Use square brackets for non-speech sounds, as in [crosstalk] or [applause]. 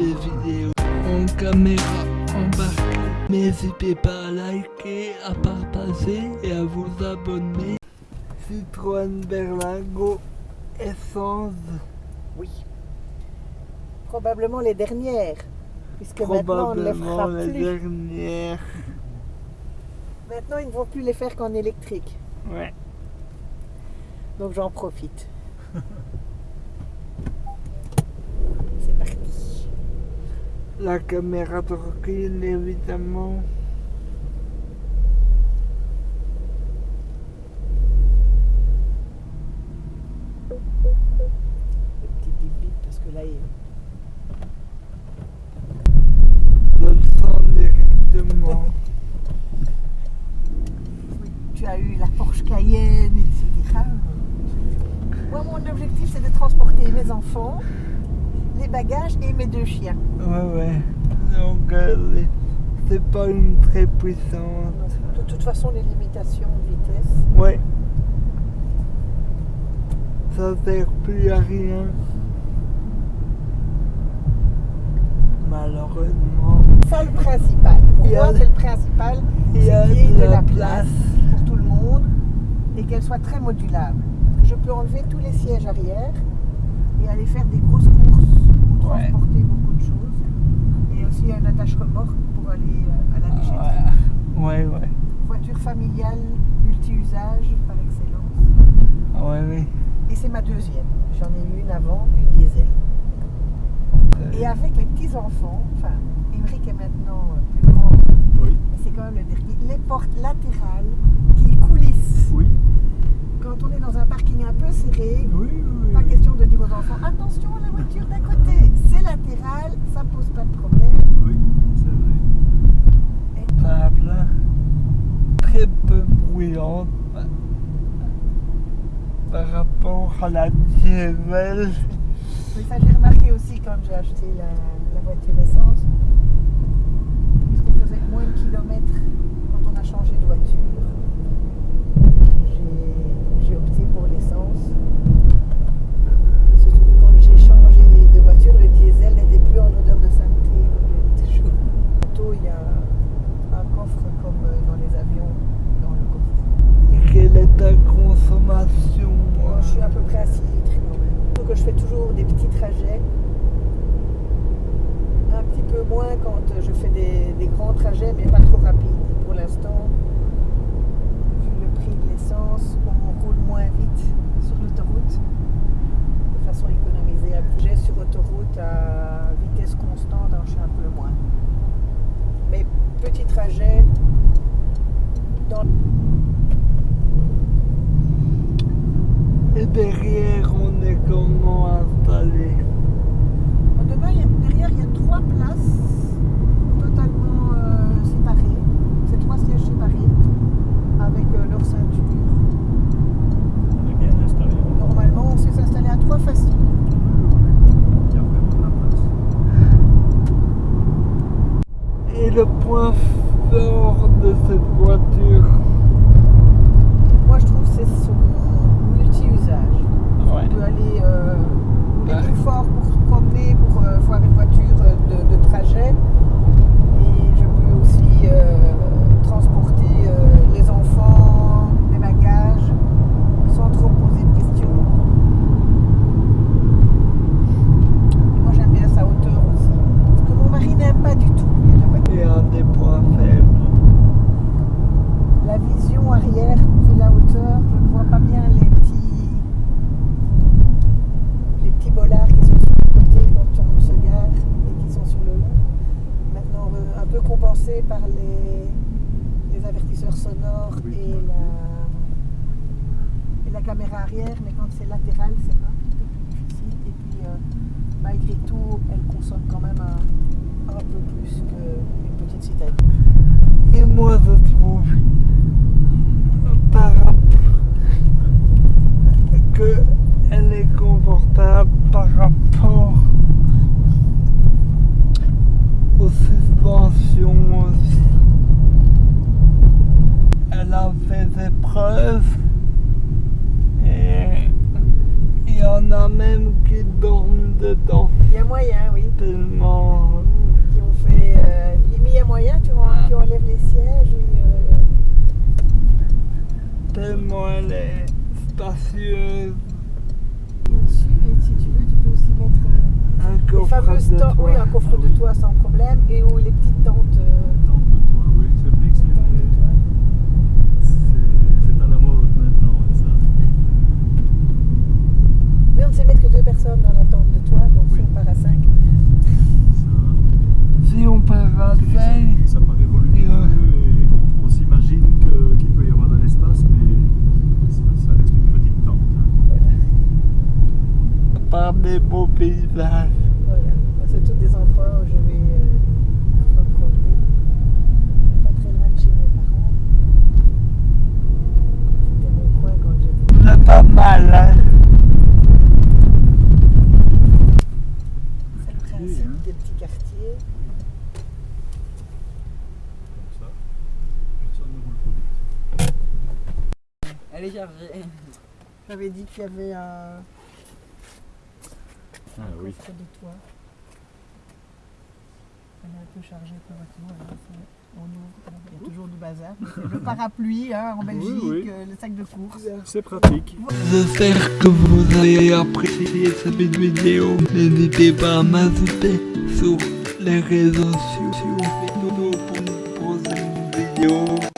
des vidéos en caméra embarquée. N'hésitez pas à liker, à partager et à vous abonner. Citroën Berlingo Essence, Oui. Probablement les dernières, puisque maintenant on ne les fera la plus. dernière. Maintenant ils ne vont plus les faire qu'en électrique, Ouais. donc j'en profite. [laughs] C'est parti. La caméra recul évidemment. Petit bip bip, parce que là, il... Le sens directement. tu as eu la Porsche Cayenne, etc. Moi, mon objectif, c'est de transporter mes enfants, bagages et mes deux chiens. Ouais, ouais. Donc, euh, c'est pas une très puissante. De toute façon, les limitations de vitesse. Ouais. Ça sert plus à rien. Malheureusement. Ça, le principal. Pour Il y a moi, le- c'est le principal. Il y c'est a qu'il y ait de de la la place place. pour tout le monde et qu'elle soit très modulable. Je peux enlever tous les sièges arrière et aller faire des grosses courses Ouais. transporter beaucoup de choses. Et aussi un attache-remorque pour aller euh, à la déchetterie. Ouais, ouais. Voiture familiale, multi-usage par excellence. Ouais, oui. Et c'est ma deuxième. J'en ai eu une avant, une diesel. Et avec les petits-enfants, enfin, Émeric est maintenant euh, plus grand, Oui. c'est quand même le dernier, les portes latérales qui coulissent. Oui. Quand on est dans un parking un peu serré, Oui, de dire aux enfants attention à la voiture d'à côté, c'est latéral, ça pose pas de problème. Oui, c'est vrai. Table. Très peu bruyante. Par rapport à la diesel. Oui, ça j'ai remarqué aussi quand j'ai acheté la, la voiture essence. Puisqu'on faisait moins de kilomètres quand on a changé de voiture. J'ai- J'ai opté pour l'essence. Surtout que quand j'ai changé de voiture, le diesel n'était plus en odeur de sainteté comme il était toujours. Auto, il y a un coffre comme euh, dans les avions, dans le coffre. Et quelle est ta consommation Moi, je suis à peu près à 6 litres quand même. Donc je fais toujours des petits trajets. Un petit peu moins quand je fais des, des grands trajets, mais pas trop rapides. Pour l'instant, vu le prix de l'essence, on roule moins vite sur l'autoroute. De façon à économiser un petit jet sur autoroute à vitesse constante, alors je suis un peu moins. Mais petit trajet dans Et derrière, on est comment installé? Demain, derrière, il y a trois places totalement euh, séparées. C'est trois sièges séparés avec euh, leur ceinture. On est bien installé. Normalement, on sait s'installer à trois faciles. Il y a vraiment la place. Et le point de cette voiture Moi, je trouve que c'est son multi-usage. Ouais. On peut aller euh, plus fort pour se promener, pour euh, voir une voiture euh, de, de trajet. Et je peux aussi euh, transporter euh, les enfants, les bagages, sans trop poser de questions. Et moi, j'aime bien sa hauteur aussi. Ce que mon mari n'aime pas du tout. lui, la voiture. Et un des points faibles. La vision arrière, vu la hauteur, je ne vois pas bien les petits, les petits bollards qui sont sur le côté quand on se gare et qui sont sur le long. Maintenant, un peu compensé par les, les avertisseurs sonores Oui, et, la, et la caméra arrière, mais quand c'est latéral, c'est un petit peu plus difficile. Et puis, euh, malgré tout, elle consomme quand même un, un peu plus qu'une petite citadine. Et moi, je en a même qui dorment dedans. Il y a moyen, oui. Tellement. Qui ont fait. Il y a moyen, tu, ah. tu enlèves les sièges. Euh, Tellement elle est spacieuse. Et dessus, si tu veux, tu peux aussi mettre. Euh, un coffre les fameuses de. Oui, un coffre de ah toit sans problème. Et où les petites tentes personnes dans la tente de toit, donc si Oui. on part à cinq. Ça- Si on part à c'est- ça, 5, ça paraît volumineux Et, euh, et on, on s'imagine qu'il peut y avoir de l'espace, mais ça, ça reste une petite tente. hein. Voilà. par des beaux paysages. voilà. C'est tous des endroits où je vais euh, parfois promener. Pas très loin de chez mes parents. C'était mon coin quand j'étais. C'est pas mal, hein. C'est le Quartier, principe quartiers. Comme ça, personne ne roule trop vite. Elle est chargée. J'avais dit qu'il y avait un Ah oui. coffre de toit. Elle est un peu chargée pour voiture. On ouvre, il y a toujours du bazar. Le parapluie hein, en Belgique, oui. euh, le sac de course. C'est pratique. J'espère que vous avez apprécié cette vidéo. N'hésitez pas à m'ajouter sur les réseaux sociaux. Pour une prochaine vidéo.